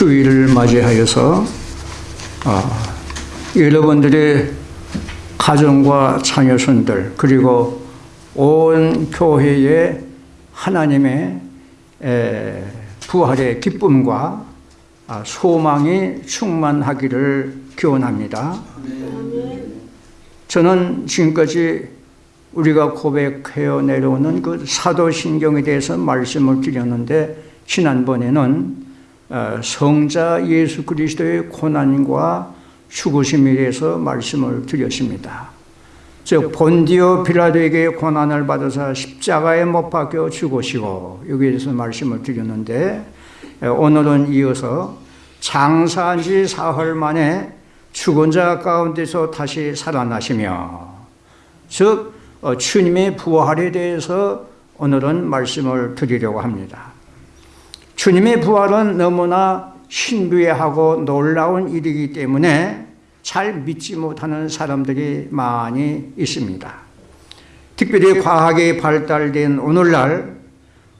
주일을 맞이하여서 아, 여러분들의 가정과 자녀손들 그리고 온 교회의 하나님의 에, 부활의 기쁨과 아, 소망이 충만하기를 기원합니다. 저는 지금까지 우리가 고백해어 내려오는 그 사도신경에 대해서 말씀을 드렸는데 지난번에는 어, 성자 예수 그리스도의 고난과 죽으심에 대해서 말씀을 드렸습니다. 즉 본디오 빌라도에게 고난을 받아서 십자가에 못 박혀 죽으시고 여기에 대해서 말씀을 드렸는데 오늘은 이어서 장사한 지 사흘 만에 죽은 자 가운데서 다시 살아나시며 즉 어, 주님의 부활에 대해서 오늘은 말씀을 드리려고 합니다. 주님의 부활은 너무나 신비하고 놀라운 일이기 때문에 잘 믿지 못하는 사람들이 많이 있습니다. 특별히 과학이 발달된 오늘날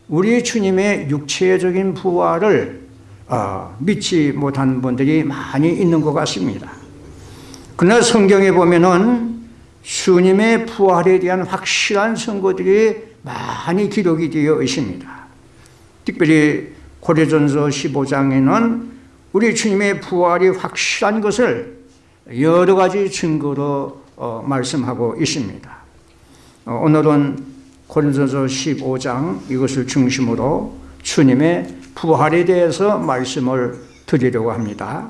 우리 주님의 육체적인 부활을 어, 믿지 못하는 분들이 많이 있는 것 같습니다. 그러나 성경에 보면은 주님의 부활에 대한 확실한 선거들이 많이 기록이 되어 있습니다. 특별히 고려전서 15장에는 우리 주님의 부활이 확실한 것을 여러 가지 증거로 어, 말씀하고 있습니다. 어, 오늘은 고린도서 15장 이것을 중심으로 주님의 부활에 대해서 말씀을 드리려고 합니다.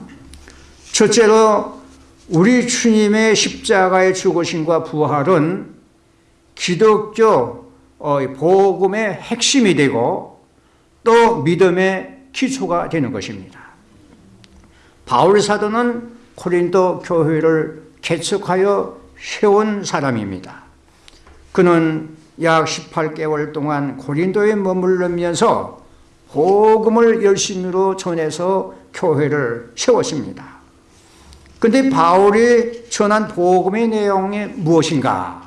첫째로 우리 주님의 십자가의 죽으심과 부활은 기독교 어, 복음의 핵심이 되고 또 믿음의 기초가 되는 것입니다. 바울 사도는 코린도 교회를 개척하여 세운 사람입니다. 그는 약 18개월 동안 고린도에 머물르면서 복음을 열심히로 전해서 교회를 세웠습니다. 근데 바울이 전한 복음의 내용이 무엇인가?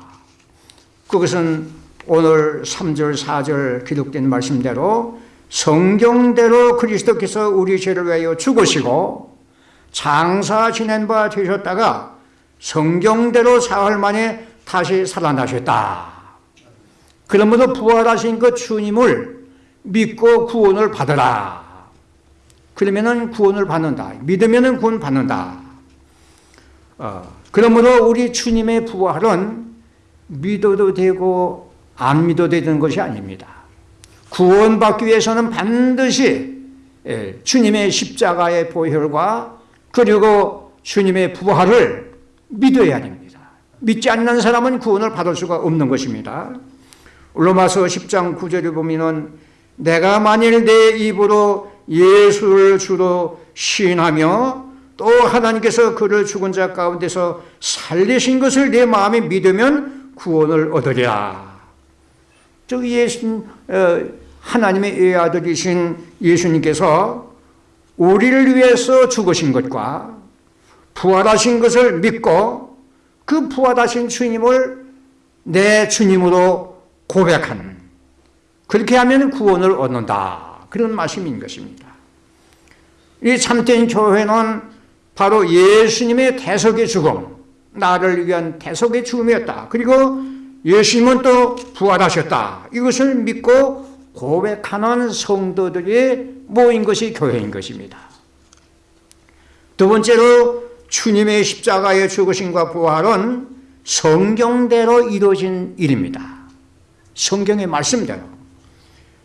그것은 오늘 3절, 4절 기록된 말씀대로 성경대로 그리스도께서 우리 죄를 위하여 죽으시고 장사 지낸 바 되셨다가 성경대로 사흘 만에 다시 살아나셨다. 그러므로 부활하신 그 주님을 믿고 구원을 받으라. 그러면은 구원을 받는다. 믿으면은 구원 받는다. 어, 그러므로 우리 주님의 부활은 믿어도 되고 안 믿어도 되는 것이 아닙니다. 구원받기 위해서는 반드시 예, 주님의 십자가의 보혈과 그리고 주님의 부활을 믿어야 됩니다. 믿지 않는 사람은 구원을 받을 수가 없는 것입니다. 로마서 10장 9절에 보면은 내가 만일 내 입으로 예수를 주로 시인하며 또 하나님께서 그를 죽은 자 가운데서 살리신 것을 내 마음에 믿으면 구원을 얻으리라. 즉 예수 어, 하나님의 외아들이신 예수님께서 우리를 위해서 죽으신 것과 부활하신 것을 믿고 그 부활하신 주님을 내 주님으로 고백하는 그렇게 하면 구원을 얻는다. 그런 말씀인 것입니다. 이 참된 교회는 바로 예수님의 대속의 죽음, 나를 위한 대속의 죽음이었다. 그리고 예수님은 또 부활하셨다. 이것을 믿고 고백하는 성도들이 모인 것이 교회인 것입니다. 두 번째로 주님의 십자가의 죽으심과 부활은 성경대로 이루어진 일입니다. 성경의 말씀대로.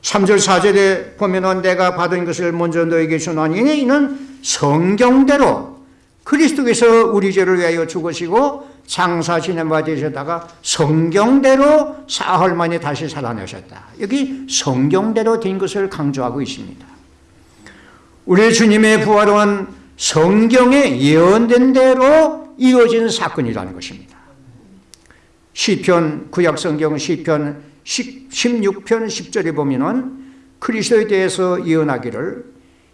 3절 4절에 보면은 내가 받은 것을 먼저 너에게 전하니 이는 성경대로 그리스도께서 우리 죄를 위하여 죽으시고 장사 되셨다가 성경대로 사흘 만에 다시 살아나셨다. 여기 성경대로 된 것을 강조하고 있습니다. 우리 주님의 부활은 성경에 예언된 대로 이루어진 사건이라는 것입니다. 시편 구약성경 시편 16편 10절에 보면은 그리스도에 대해서 예언하기를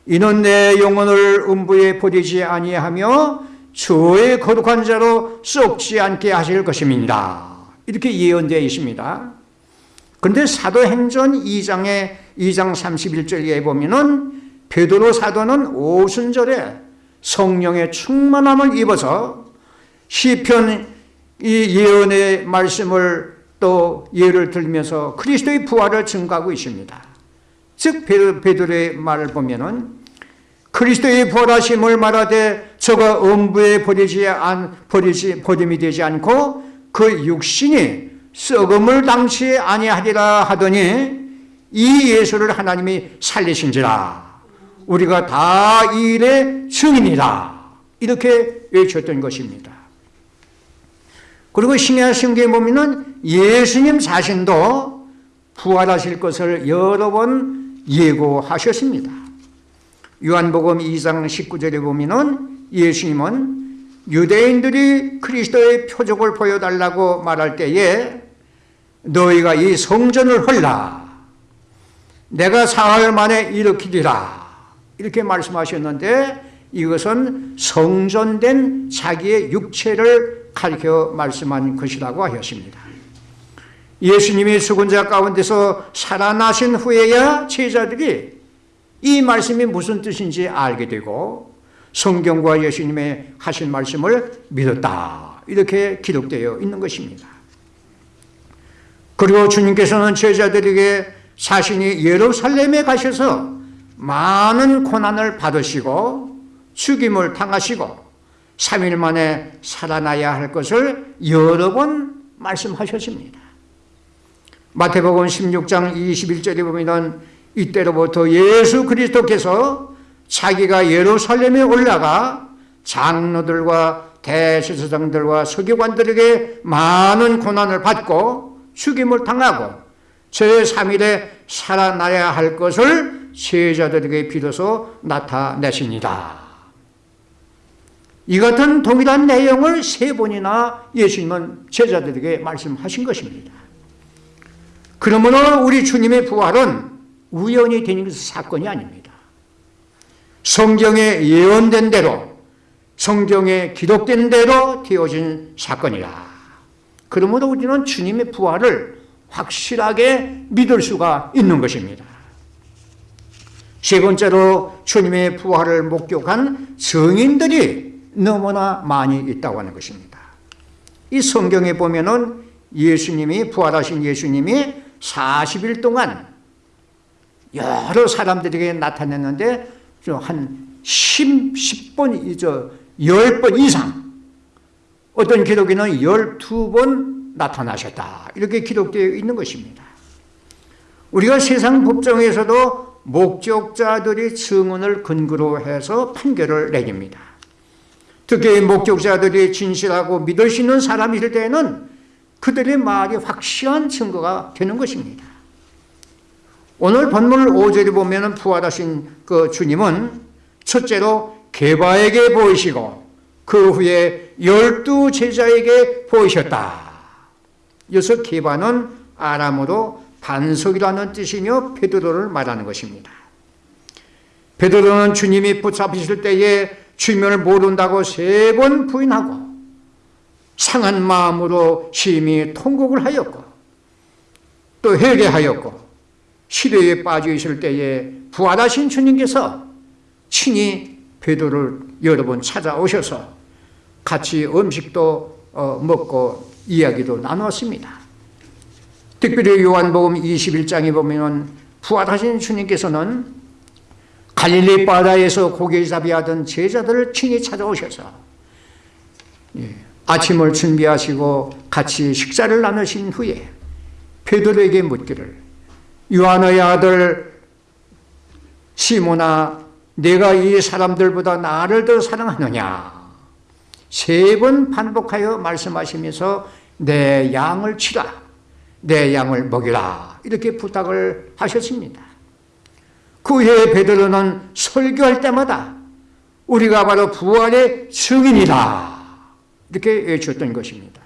이는 내 영혼을 음부에 버리지 아니하며 주의 거룩한 자로 썩지 않게 하실 것입니다. 이렇게 예언되어 있습니다. 그런데 사도행전 2장에 2장 31절에 보면은 베드로 사도는 오순절에 성령의 충만함을 입어서 시편 이 예언의 말씀을 또 예를 들면서 그리스도의 부활을 증가하고 있습니다. 즉 베드로의 말을 보면은 그리스도의 부활하심을 말하되 저가 음부에 버리지 안 버리지 버림이 되지 않고 그 육신이 썩음을 당치 아니하리라 하더니 이 예수를 하나님이 살리신지라 우리가 다 이 일의 증인이다 이렇게 외쳤던 것입니다. 그리고 신약 성경에 보면은 예수님 자신도 부활하실 것을 여러 번 예고하셨습니다. 요한복음 2장 19절에 보면은 예수님은 유대인들이 그리스도의 표적을 보여달라고 말할 때에 너희가 이 성전을 헐라 내가 사흘 만에 일으키리라 이렇게 말씀하셨는데 이것은 성전된 자기의 육체를 가리켜 말씀한 것이라고 하였습니다. 예수님이 죽은 자 가운데서 살아나신 후에야 제자들이 이 말씀이 무슨 뜻인지 알게 되고 성경과 예수님의 하신 말씀을 믿었다. 이렇게 기록되어 있는 것입니다. 그리고 주님께서는 제자들에게 자신이 예루살렘에 가셔서 많은 고난을 받으시고 죽임을 당하시고 3일 만에 살아나야 할 것을 여러 번 말씀하셨습니다. 마태복음 16장 21절에 보면 이때로부터 예수 그리스도께서 자기가 예루살렘에 올라가 장로들과 대제사장들과 서기관들에게 많은 고난을 받고 죽임을 당하고 제3일에 살아나야 할 것을 제자들에게 비로소 나타내십니다. 이 같은 동일한 내용을 세 번이나 예수님은 제자들에게 말씀하신 것입니다. 그러므로 우리 주님의 부활은 우연히 된 사건이 아닙니다. 성경에 예언된 대로 성경에 기록된 대로 되어진 사건이라. 그러므로 우리는 주님의 부활을 확실하게 믿을 수가 있는 것입니다. 세 번째로 주님의 부활을 목격한 성인들이 너무나 많이 있다고 하는 것입니다. 이 성경에 보면 은 예수님이 부활하신 예수님이 40일 동안 여러 사람들에게 나타냈는데 한 10, 10번, 저 10번 이상 어떤 기록에는 12번 나타나셨다. 이렇게 기록되어 있는 것입니다. 우리가 세상 법정에서도 목격자들이 증언을 근거로 해서 판결을 내립니다. 특히 목격자들이 진실하고 믿을 수 있는 사람일 때에는 그들의 말이 확실한 증거가 되는 것입니다. 오늘 본문 5절에 보면 부활하신 그 주님은 첫째로 개바에게 보이시고 그 후에 열두 제자에게 보이셨다. 여기서 개바는 아람어로 반석이라는 뜻이며 베드로를 말하는 것입니다. 베드로는 주님이 붙잡히실 때에 주님을 모른다고 세 번 부인하고 상한 마음으로 심히 통곡을 하였고 또 회개하였고 시대에 빠져 있을 때에 부활하신 주님께서 친히 베드로를 여러 번 찾아오셔서 같이 음식도 어, 먹고 이야기도 나눴습니다. 특별히 요한복음 21장에 보면 부활하신 주님께서는 갈릴리 바다에서 고기잡이 하던 제자들을 친히 찾아오셔서 예, 아침을 준비하시고 같이 식사를 나누신 후에 베드로에게 묻기를 요한의 아들 시모나 내가 이 사람들보다 나를 더 사랑하느냐? 세 번 반복하여 말씀하시면서 내 양을 치라 내 양을 먹이라 이렇게 부탁을 하셨습니다. 그 후에 베드로는 설교할 때마다 우리가 바로 부활의 증인이다 이렇게 외쳤던 것입니다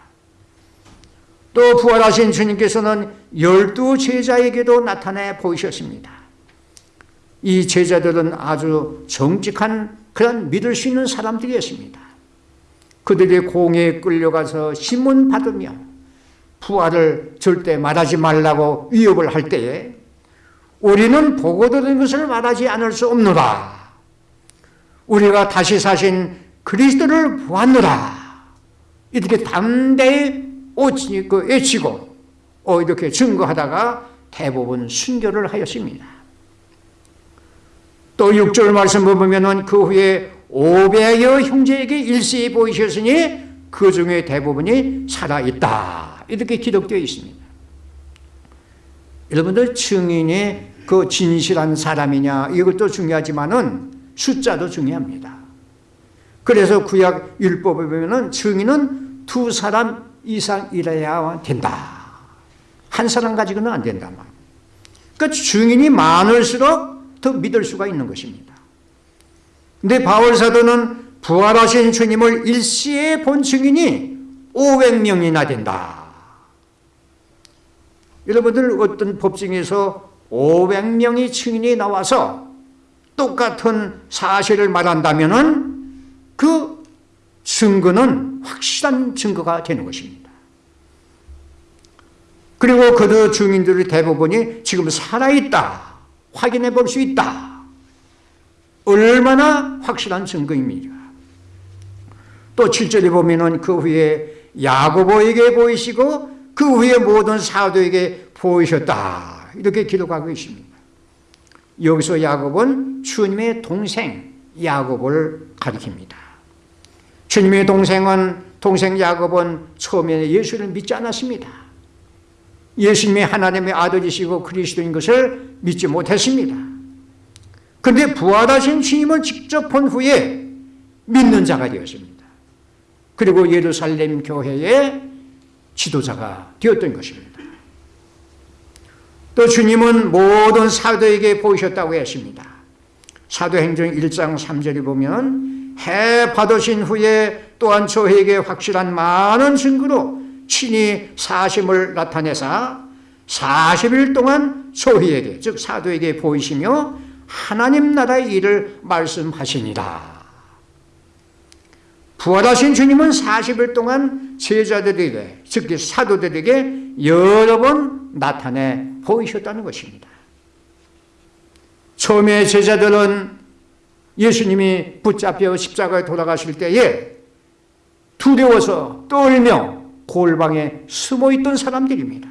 또 부활하신 주님께서는 열두 제자에게도 나타내 보이셨습니다. 이 제자들은 아주 정직한 그런 믿을 수 있는 사람들이었습니다. 그들이 공에 끌려가서 신문 받으며 부활을 절대 말하지 말라고 위협을 할 때에 우리는 보고 들은 것을 말하지 않을 수 없노라. 우리가 다시 사신 그리스도를 보았노라. 이렇게 담대히 그 외치고 어, 이렇게 증거하다가 대부분 순교를 하였습니다. 또 6절 말씀을 보면 그 후에 500여 형제에게 일시에 보이셨으니 그 중에 대부분이 살아있다. 이렇게 기록되어 있습니다. 여러분들 증인이 그 진실한 사람이냐 이것도 중요하지만은 숫자도 중요합니다. 그래서 구약 율법에 보면은 증인은 두 사람 이상이래야 된다. 한 사람 가지고는 안 된다 말. 그러니까 증인이 많을수록 더 믿을 수가 있는 것입니다. 근데 바울 사도는 부활하신 주님을 일시에 본 증인이 500명이나 된다. 여러분들 어떤 법정에서 500명의 증인이 나와서 똑같은 사실을 말한다면 그 증거는 확실한 증거가 되는 것입니다. 그리고 그 증인들의 대부분이 지금 살아있다. 확인해 볼 수 있다. 얼마나 확실한 증거입니다. 또 7절에 보면은 그 후에 야고보에게 보이시고 그 후에 모든 사도에게 보이셨다. 이렇게 기록하고 있습니다. 여기서 야곱은 주님의 동생 야곱을 가리킵니다. 주님의 동생은 동생 야곱은 처음에 예수를 믿지 않았습니다. 예수님이 하나님의 아들이시고 그리스도인 것을 믿지 못했습니다. 그런데 부활하신 주님을 직접 본 후에 믿는 자가 되었습니다. 그리고 예루살렘 교회의 지도자가 되었던 것입니다. 또 주님은 모든 사도에게 보이셨다고 했습니다. 사도행전 1장 3절에 보면 해 받으신 후에 또한 저에게 확실한 많은 증거로 친히 사심을 나타내사 40일 동안 저희에게 즉 사도에게 보이시며 하나님 나라의 일을 말씀하시니라. 부활하신 주님은 40일 동안 제자들에게, 즉 사도들에게 여러 번 나타내 보이셨다는 것입니다. 처음에 제자들은 예수님이 붙잡혀 십자가에 돌아가실 때에 두려워서 떨며 골방에 숨어 있던 사람들입니다.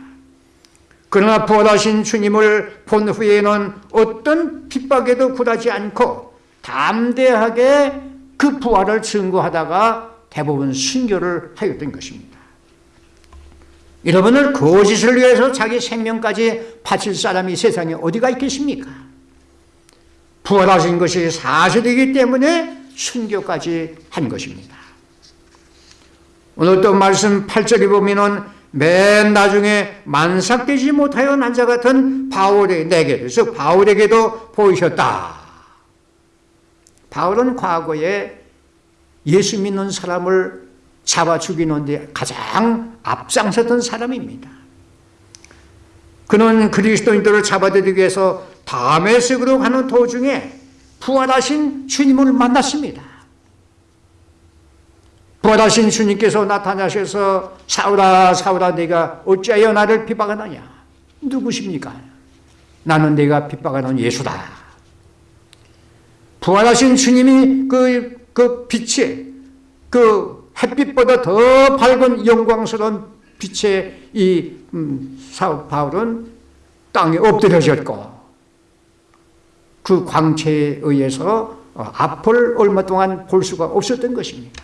그러나 부활하신 주님을 본 후에는 어떤 핍박에도 굴하지 않고 담대하게 그 부활을 증거하다가 대부분 순교를 하였던 것입니다. 여러분을 거짓을 위해서 자기 생명까지 바칠 사람이 세상에 어디가 있겠습니까? 부활하신 것이 사실이기 때문에 순교까지 한 것입니다. 오늘 또 말씀 8절에 보면은 맨 나중에 만삭되지 못하여 난자 같은 바울의 내게, 그 바울에게도 보이셨다. 바울은 과거에 예수 믿는 사람을 잡아 죽이는 데 가장 앞장섰던 사람입니다. 그는 그리스도인들을 잡아들이기 위해서 다메섹으로 가는 도중에 부활하신 주님을 만났습니다. 부활하신 주님께서 나타나셔서 사울아 사울아 내가 어찌하여 나를 핍박하느냐 누구십니까? 나는 내가 핍박하는 예수다. 부활하신 주님이 그, 그 빛에 그 햇빛보다 더 밝은 영광스러운 빛에 이 음, 사울 바울은 땅에 엎드려졌고 그 광채에 의해서 어, 앞을 얼마 동안 볼 수가 없었던 것입니다.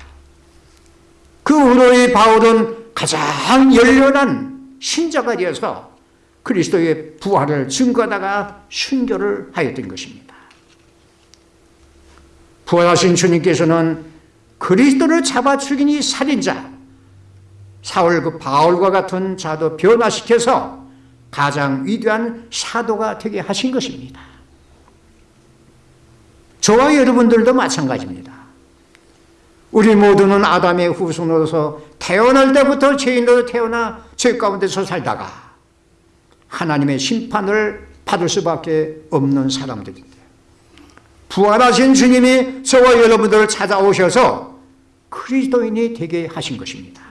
그 후로의 바울은 가장 열렬한 신자가 되어서 그리스도의 부활을 증거하다가 순교를 하였던 것입니다. 부활하신 주님께서는 그리스도를 잡아 죽인 이 살인자 사울 그 바울과 같은 자도 변화시켜서 가장 위대한 사도가 되게 하신 것입니다. 저와 여러분들도 마찬가지입니다. 우리 모두는 아담의 후손으로서 태어날 때부터 죄인으로 태어나 죄 가운데서 살다가 하나님의 심판을 받을 수밖에 없는 사람들입니다. 부활하신 주님이 저와 여러분들을 찾아오셔서 그리스도인이 되게 하신 것입니다.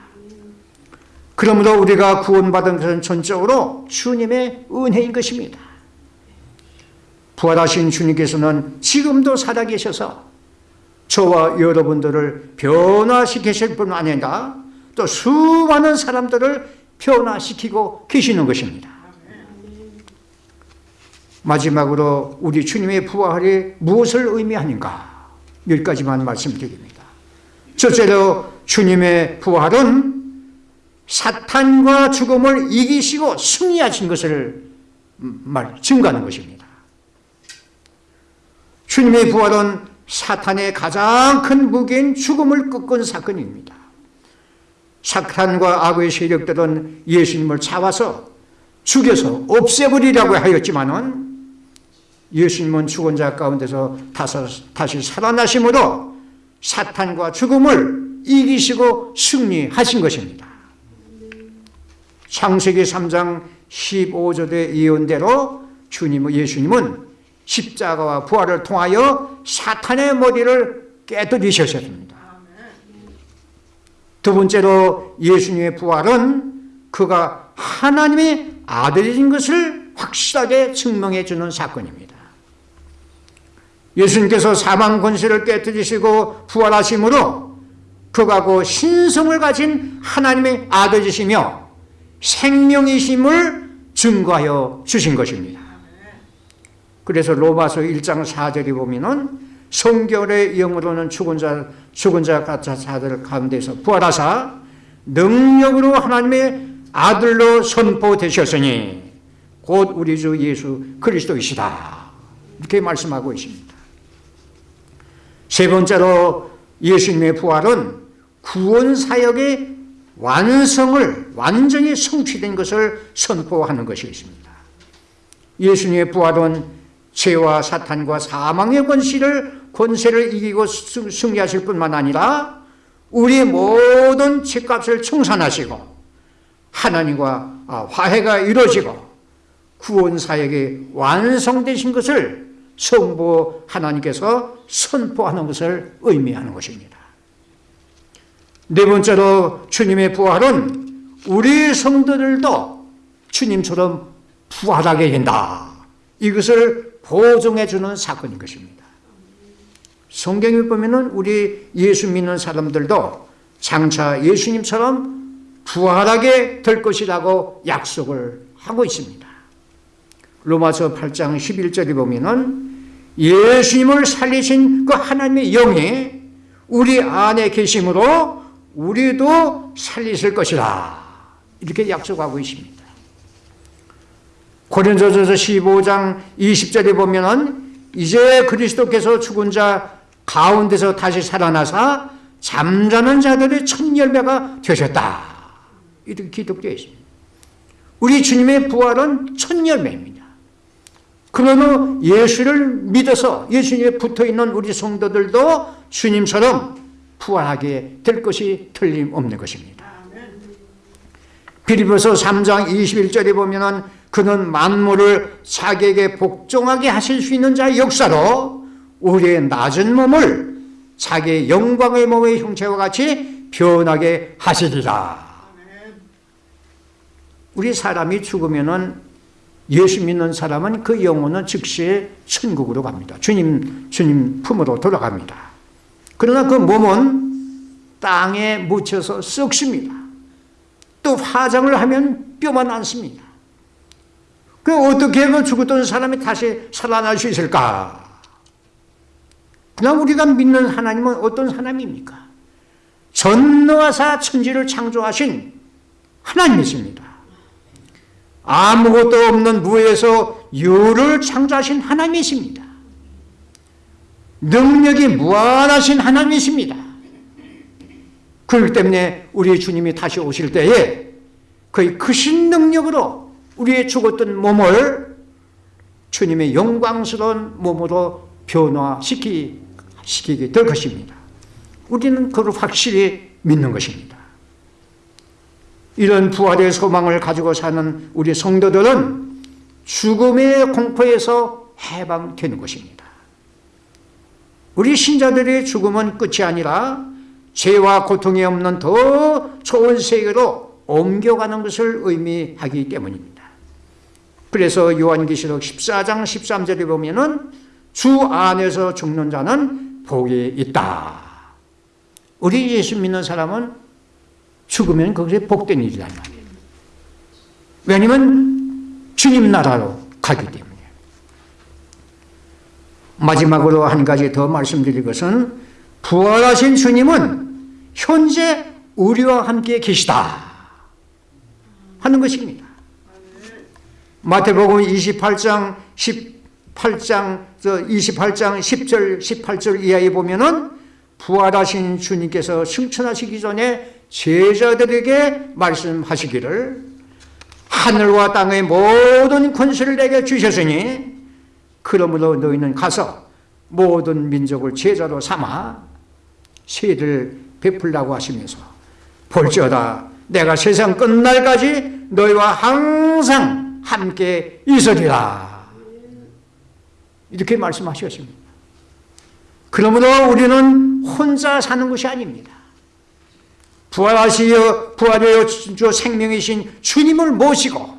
그러므로 우리가 구원받은 것은 전적으로 주님의 은혜인 것입니다. 부활하신 주님께서는 지금도 살아계셔서 저와 여러분들을 변화시키실 뿐 아니라 또 수많은 사람들을 변화시키고 계시는 것입니다. 마지막으로 우리 주님의 부활이 무엇을 의미하는가? 몇 가지만 말씀드립니다. 첫째로 주님의 부활은 사탄과 죽음을 이기시고 승리하신 것을 말, 증거하는 것입니다. 주님의 부활은 사탄의 가장 큰 무기인 죽음을 꺾은 사건입니다. 사탄과 악의 세력들은 예수님을 잡아서 죽여서 없애버리라고 하였지만 은 예수님은 죽은 자 가운데서 다시 살아나심으로 사탄과 죽음을 이기시고 승리하신 것입니다. 창세기 3장 15절의 예언대로 주님, 예수님은 십자가와 부활을 통하여 사탄의 머리를 깨뜨리셨습니다. 두 번째로 예수님의 부활은 그가 하나님의 아들인 것을 확실하게 증명해 주는 사건입니다. 예수님께서 사망 권세를 깨뜨리시고 부활하심으로 그가 그 신성을 가진 하나님의 아들이시며 생명이심을 증거하여 주신 것입니다. 그래서 로마서 1장 4절에 보면은 성결의 영으로는 죽은 자, 죽은 자 같은 자들 가운데서 부활하사 능력으로 하나님의 아들로 선포되셨으니 곧 우리 주 예수 그리스도이시다. 이렇게 말씀하고 있습니다. 세 번째로 예수님의 부활은 구원 사역의 완성을 완전히 성취된 것을 선포하는 것이 있습니다. 예수님의 부활은 죄와 사탄과 사망의 권세를 권세를 이기고 승리하실 뿐만 아니라 우리 모든 죄값을 청산하시고 하나님과 아, 화해가 이루어지고 구원 사역이 완성되신 것을 성부 하나님께서 선포하는 것을 의미하는 것입니다. 네 번째로 주님의 부활은 우리 성도들도 주님처럼 부활하게 된다. 이것을 보증해 주는 사건인 것입니다. 성경에 보면은 우리 예수 믿는 사람들도 장차 예수님처럼 부활하게 될 것이라고 약속을 하고 있습니다. 로마서 8장 11절에 보면은 예수님을 살리신 그 하나님의 영이 우리 안에 계심으로 우리도 살리실 것이라. 이렇게 약속하고 있습니다. 고린도전서 15장 20절에 보면은 이제 그리스도께서 죽은 자 가운데서 다시 살아나사 잠자는 자들의 첫 열매가 되셨다. 이렇게 기록되어 있습니다. 우리 주님의 부활은 첫 열매입니다. 그러면 예수를 믿어서 예수님에 붙어 있는 우리 성도들도 주님처럼 부활하게 될 것이 틀림없는 것입니다. 빌리보서 3장 21절에 보면 은 그는 만물을 자기에게 복종하게 하실 수 있는 자의 역사로 우리의 낮은 몸을 자기의 영광의 몸의 형체와 같이 변하게 하시리라. 우리 사람이 죽으면은 예수 믿는 사람은 그 영혼은 즉시 천국으로 갑니다. 주님, 주님 품으로 돌아갑니다. 그러나 그 몸은 땅에 묻혀서 썩습니다. 또 화장을 하면 뼈만 남습니다. 그 어떻게 그 죽었던 사람이 다시 살아날 수 있을까? 그냥 우리가 믿는 하나님은 어떤 하나님입니까? 전너하사 천지를 창조하신 하나님이십니다. 아무것도 없는 무에서 유를 창조하신 하나님이십니다. 능력이 무한하신 하나님이십니다. 그렇기 때문에 우리 주님이 다시 오실 때에 그의 크신 능력으로 우리의 죽었던 몸을 주님의 영광스러운 몸으로 변화시키게 될 것입니다. 우리는 그걸 확실히 믿는 것입니다. 이런 부활의 소망을 가지고 사는 우리 성도들은 죽음의 공포에서 해방되는 것입니다. 우리 신자들의 죽음은 끝이 아니라 죄와 고통이 없는 더 좋은 세계로 옮겨가는 것을 의미하기 때문입니다. 그래서 요한계시록 14장 13절에 보면은 주 안에서 죽는 자는 복이 있다. 우리 예수 믿는 사람은 죽으면 거기서 복된 일이란 말이에요. 왜냐면 주님 나라로 가기 때문에. 마지막으로 한 가지 더 말씀드릴 것은 부활하신 주님은 현재 우리와 함께 계시다 하는 것입니다. 마태복음 28장 18장 28장 10절 18절 이하에 보면은 부활하신 주님께서 승천하시기 전에 제자들에게 말씀하시기를 하늘과 땅의 모든 권세를 내게 주셨으니 그러므로 너희는 가서 모든 민족을 제자로 삼아 세를 베풀라고 하시면서 볼지어다 내가 세상 끝날까지 너희와 항상 함께 있으리라. 이렇게 말씀하셨습니다. 그러므로 우리는 혼자 사는 것이 아닙니다. 부활하시어 부활하여 주 생명이신 주님을 모시고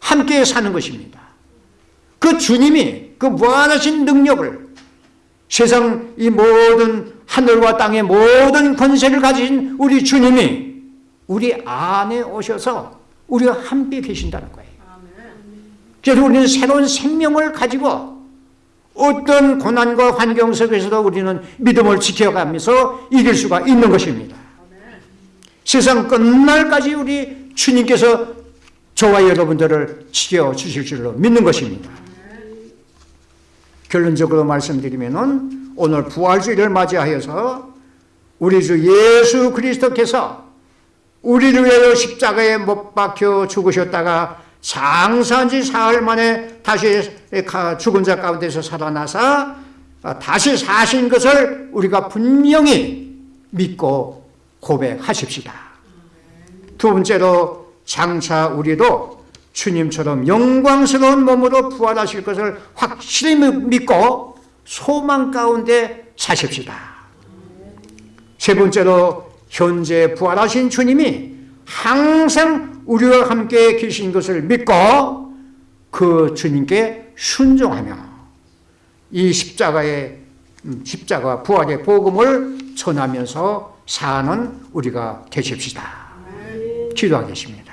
함께 사는 것입니다. 그 주님이 그 무한하신 능력을 세상 이 모든 하늘과 땅의 모든 권세를 가진 우리 주님이 우리 안에 오셔서 우리와 함께 계신다는 거예요. 그래서 우리는 새로운 생명을 가지고 어떤 고난과 환경 속에서도 우리는 믿음을 지켜가면서 이길 수가 있는 것입니다. 세상 끝날까지 우리 주님께서 저와 여러분들을 지켜주실 줄로 믿는 것입니다. 결론적으로 말씀드리면 오늘 부활주의를 맞이하여서 우리 주 예수 그리스도께서 우리를 위하여 십자가에 못 박혀 죽으셨다가 장사한 지 사흘 만에 다시 죽은 자 가운데서 살아나사 다시 사신 것을 우리가 분명히 믿고 고백하십시다. 두 번째로 장차 우리도 주님처럼 영광스러운 몸으로 부활하실 것을 확실히 믿고 소망 가운데 사십시다. 세 번째로 현재 부활하신 주님이 항상 우리와 함께 계신 것을 믿고 그 주님께 순종하며 이 십자가의 음, 십자가 부활의 복음을 전하면서 사는 우리가 되십시다. 기도하겠습니다.